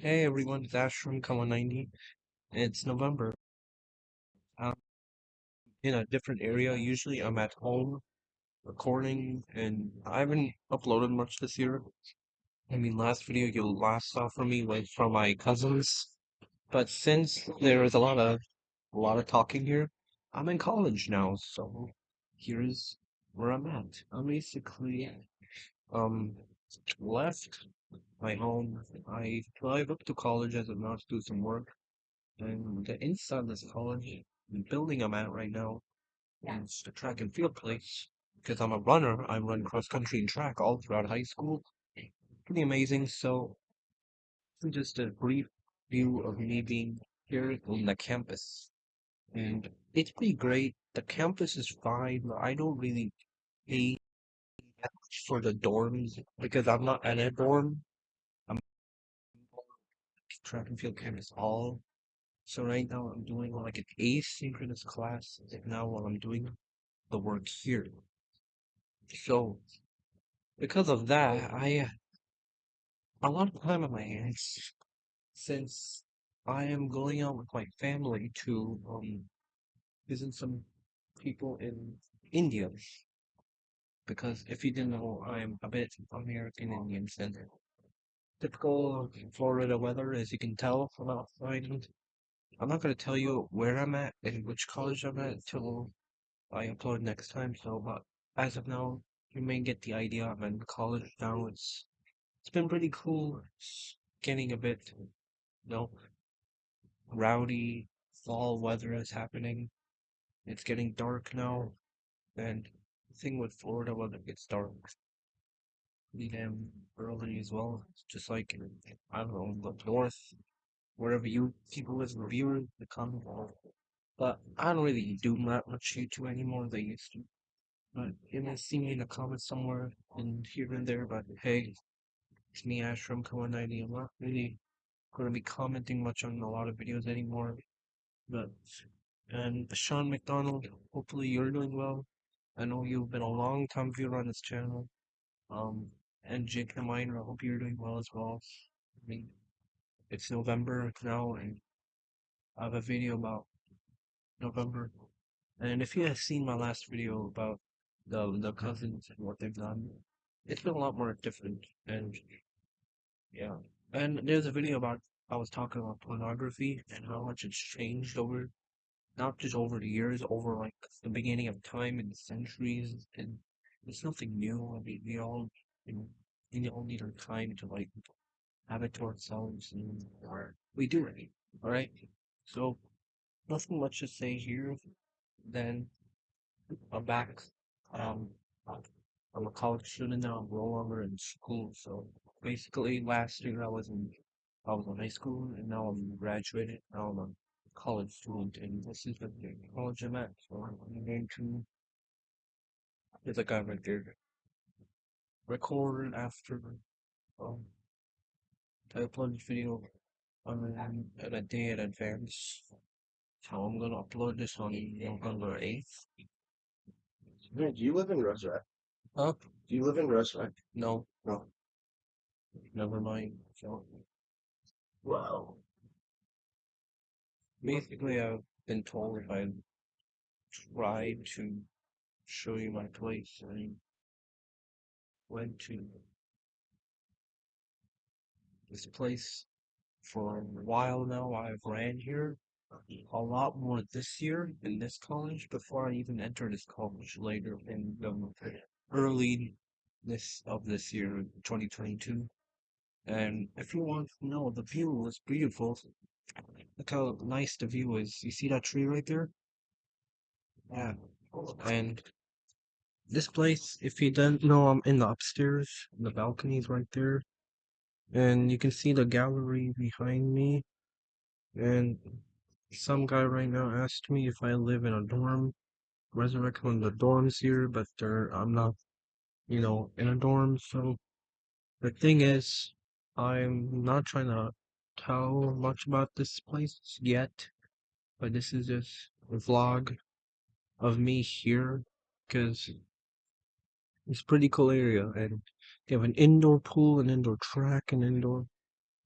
Hey everyone, it's Ash from Kawa90. It's November. I'm in a different area. Usually I'm at home recording and I haven't uploaded much this year. I mean, last video you last saw from me was from my cousins. But since there is a lot of a lot of talking here, I'm in college now, so here's where I'm at. I'm basically um left my home. I drive up to college as of now to do some work. And the inside of this college, the building I'm at right now, is a track and field place. Because I'm a runner, I run cross country and track all throughout high school. Pretty amazing. So, just a brief view of me being here on the campus. And it's pretty great. The campus is fine. I don't really much for the dorms because I'm not at a dorm. I'm track and field campus all So right now I'm doing like an asynchronous class now while I'm doing the work here. So because of that, I a lot of time on my hands since I am going out with my family to um visit some people in India. Because if you didn't know, I'm a bit American Indian center. Typical Florida weather, as you can tell from outside. I'm not gonna tell you where I'm at and which college I'm at till I upload next time. So, but as of now, you may get the idea. I'm in college now. It's it's been pretty cool. It's getting a bit, you know, rowdy. Fall weather is happening. It's getting dark now, and thing with Florida weather gets dark pretty damn early as well. Just like I don't know, up north, wherever you people live, reviewers, the comment. But I don't really do that much YouTube anymore. They used to. But you may see me in the comments somewhere and here and there. But hey, it's me, Ash from Kawa90. I'm not really going to be commenting much on a lot of videos anymore. But and Sean McDonald, hopefully you're doing well. I know you've been a long time viewer on this channel. Um, and Jake the Miner, I hope you're doing well as well. I mean, it's November now, and I have a video about November. And if you have seen my last video about the the cousins and what they've done, it's been a lot more different. And yeah, and there's a video about I was talking about pornography and how much it's changed over, not just over the years, over like the beginning of time and centuries. And it's nothing new. I mean, we all, you know, we all need our time to like have it to ourselves, and or we do it. All right. So nothing much to say here. Then I'm back. Um, I'm a college student now. I'm no longer in school. So basically, last year I was in I was in high school, and now I'm graduated. Now I'm college student, and this is the college I'm at. So I'm going to. Guy right there. Record after um, I upload this video on a day in advance. So I'm gonna upload this on November 8th. do you live in Roserac? Huh? Do you live in Roserac? No. No. Never mind. So Wow. Basically, mm-hmm. I've been told if I try to show you my place, I went to this place for a while now. I've ran here a lot more this year in this college before I even entered this college later in the early this of this year, 2022. And if you want to know, the view is beautiful. Look how nice the view is. You see that tree right there? Yeah. And this place, if you don't know, I'm in the upstairs. The balcony's right there. And you can see the gallery behind me. And some guy right now asked me if I live in a dorm. Resurrect one of the dorms here, but I'm not, you know, in a dorm. So the thing is, I'm not trying to tell much about this place yet, but this is just a vlog of me here because it's pretty cool area and they have an indoor pool, an indoor track, an indoor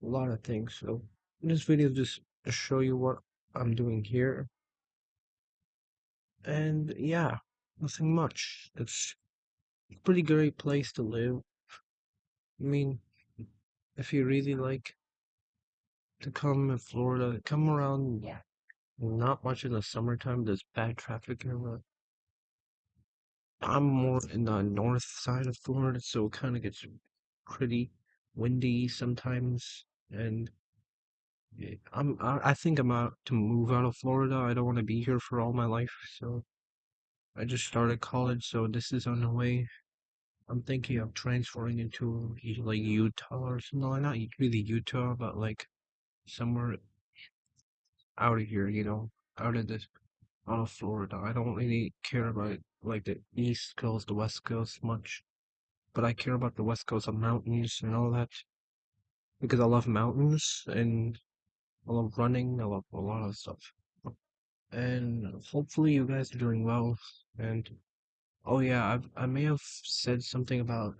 a lot of things. So this video is just to show you what I'm doing here. And yeah, nothing much. It's a pretty great place to live. I mean, if you really like to come in Florida, come around. Not much in the summertime. There's bad traffic here, but I'm more in the north side of Florida, so it kind of gets pretty windy sometimes. And I'm I, I think I'm out to move out of Florida. I don't want to be here for all my life, so I just started college, so this is on the way. I'm thinking of transferring into like Utah or something like not really Utah, but like somewhere out of here, you know, out of this, out of Florida. I don't really care about like the East Coast, the West Coast much, but I care about the West Coast of mountains and all that because I love mountains and I love running. I love a lot of stuff. And hopefully you guys are doing well. And oh yeah, I I may have said something about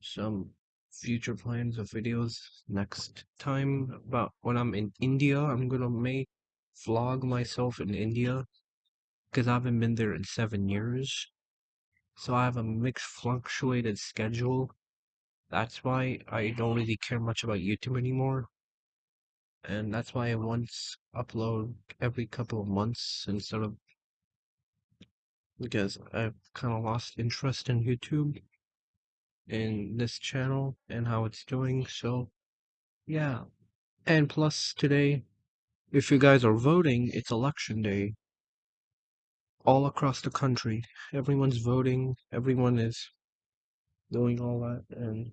some future plans of videos next time about when I'm in India. I'm gonna make vlog myself in India because I haven't been there in seven years. So I have a mixed fluctuated schedule. That's why I don't really care much about YouTube anymore. And that's why I once upload every couple of months instead of because I've kind of lost interest in YouTube Mm-hmm. in this channel and how it's doing. So, yeah. And plus, today, if you guys are voting, it's election day. All across the country, everyone's voting, everyone is doing all that, and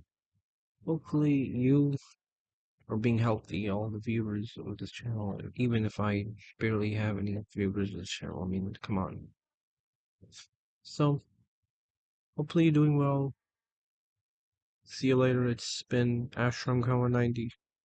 hopefully, you are being healthy, all the viewers of this channel, even if I barely have any viewers of this channel. I mean, come on. So, hopefully, you're doing well. See you later. It's been Ash from Kawa 90.